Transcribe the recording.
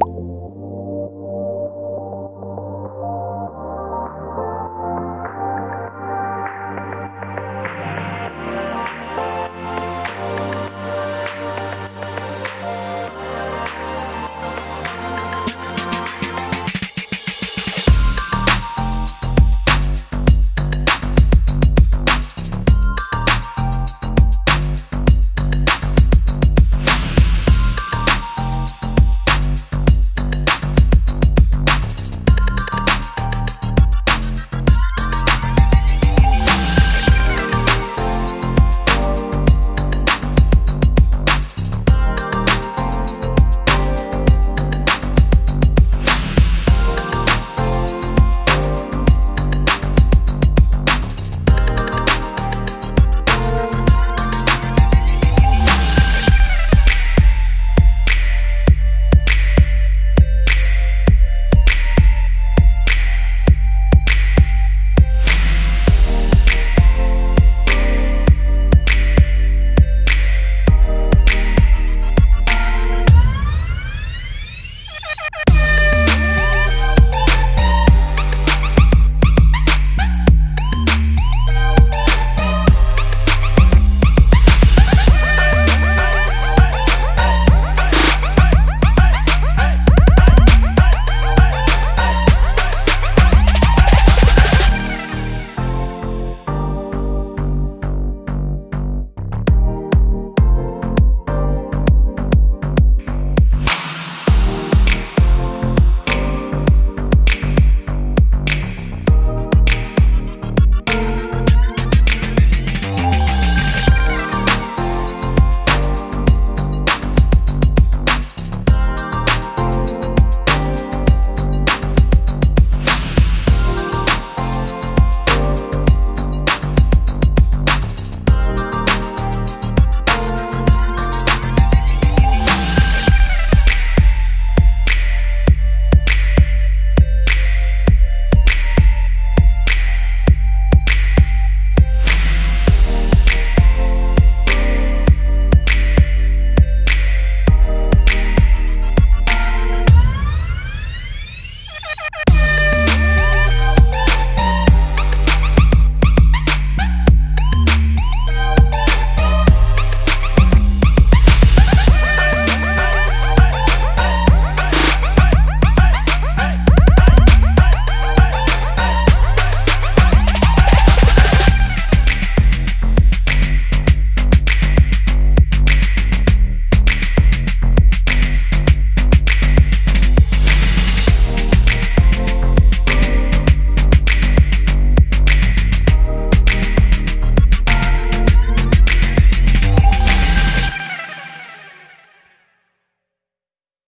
you